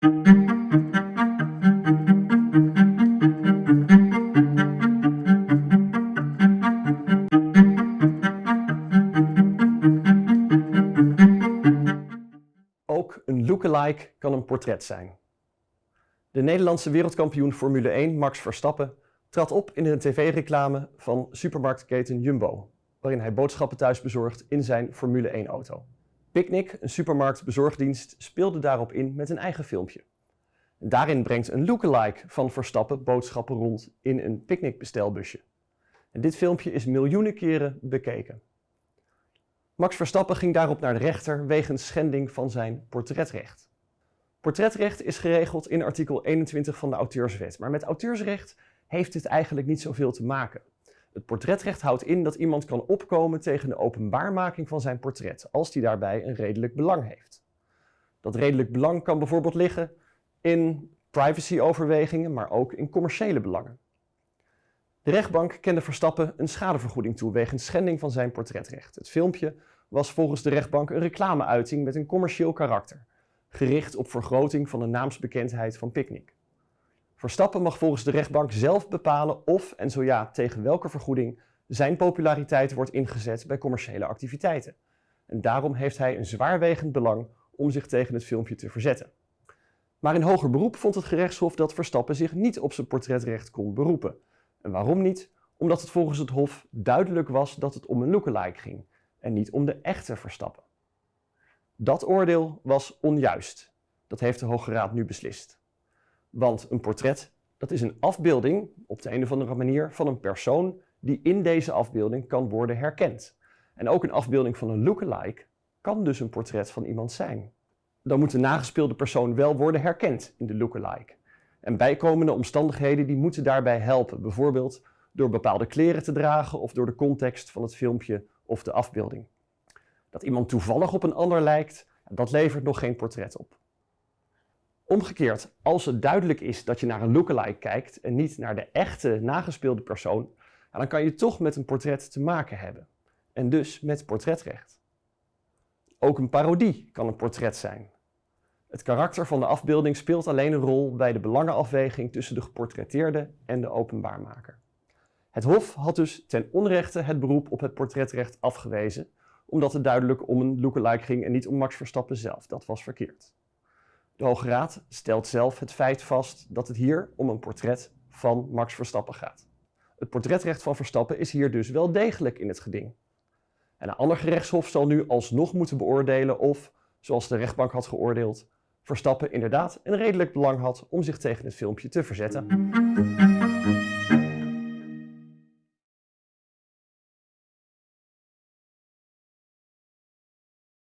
Ook een lookalike kan een portret zijn. De Nederlandse wereldkampioen Formule 1 Max Verstappen trad op in een tv-reclame van supermarktketen Jumbo, waarin hij boodschappen thuis bezorgt in zijn Formule 1-auto. Picnic, een supermarktbezorgdienst, speelde daarop in met een eigen filmpje. Daarin brengt een lookalike van Verstappen boodschappen rond in een picknickbestelbusje. En dit filmpje is miljoenen keren bekeken. Max Verstappen ging daarop naar de rechter wegens schending van zijn portretrecht. Portretrecht is geregeld in artikel 21 van de auteurswet, maar met auteursrecht heeft dit eigenlijk niet zoveel te maken. Het portretrecht houdt in dat iemand kan opkomen tegen de openbaarmaking van zijn portret, als die daarbij een redelijk belang heeft. Dat redelijk belang kan bijvoorbeeld liggen in privacyoverwegingen, maar ook in commerciële belangen. De rechtbank kende Verstappen een schadevergoeding toe wegens schending van zijn portretrecht. Het filmpje was volgens de rechtbank een reclameuiting met een commercieel karakter, gericht op vergroting van de naamsbekendheid van Picnic. Verstappen mag volgens de rechtbank zelf bepalen of, en zo ja, tegen welke vergoeding, zijn populariteit wordt ingezet bij commerciële activiteiten. En daarom heeft hij een zwaarwegend belang om zich tegen het filmpje te verzetten. Maar in hoger beroep vond het gerechtshof dat Verstappen zich niet op zijn portretrecht kon beroepen. En waarom niet? Omdat het volgens het hof duidelijk was dat het om een lookalike ging en niet om de echte Verstappen. Dat oordeel was onjuist. Dat heeft de Hoge Raad nu beslist. Want een portret, dat is een afbeelding, op de een of andere manier, van een persoon die in deze afbeelding kan worden herkend. En ook een afbeelding van een lookalike kan dus een portret van iemand zijn. Dan moet de nagespeelde persoon wel worden herkend in de lookalike. En bijkomende omstandigheden die moeten daarbij helpen, bijvoorbeeld door bepaalde kleren te dragen of door de context van het filmpje of de afbeelding. Dat iemand toevallig op een ander lijkt, dat levert nog geen portret op. Omgekeerd, als het duidelijk is dat je naar een lookalike kijkt en niet naar de echte nagespeelde persoon, dan kan je toch met een portret te maken hebben. En dus met portretrecht. Ook een parodie kan een portret zijn. Het karakter van de afbeelding speelt alleen een rol bij de belangenafweging tussen de geportretteerde en de openbaarmaker. Het Hof had dus ten onrechte het beroep op het portretrecht afgewezen, omdat het duidelijk om een lookalike ging en niet om Max Verstappen zelf. Dat was verkeerd. De Hoge Raad stelt zelf het feit vast dat het hier om een portret van Max Verstappen gaat. Het portretrecht van Verstappen is hier dus wel degelijk in het geding. En een ander gerechtshof zal nu alsnog moeten beoordelen of, zoals de rechtbank had geoordeeld, Verstappen inderdaad een redelijk belang had om zich tegen het filmpje te verzetten.